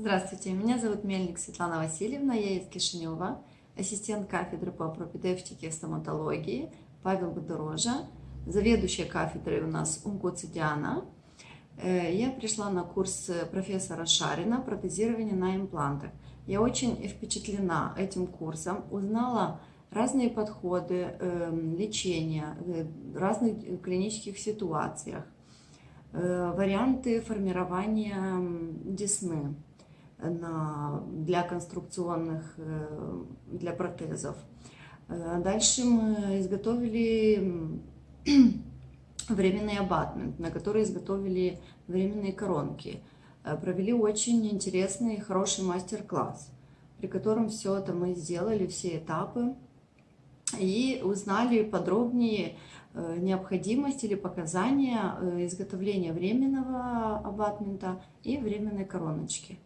Здравствуйте, меня зовут Мельник Светлана Васильевна, я из Кишинева, ассистент кафедры по пропедевтике и стоматологии Павел Бодорожа, заведующая кафедрой у нас Умкоци Диана. Э, я пришла на курс профессора Шарина «Протезирование на имплантах». Я очень впечатлена этим курсом, узнала разные подходы эм, лечения в разных клинических ситуациях, э, варианты формирования десны на, для конструкционных, э, для протезов. Э, дальше мы изготовили временный абатмент, на который изготовили временные коронки. Э, провели очень интересный и хороший мастер-класс, при котором все это мы сделали, все этапы, и узнали подробнее необходимость или показания изготовления временного абатмента и временной короночки.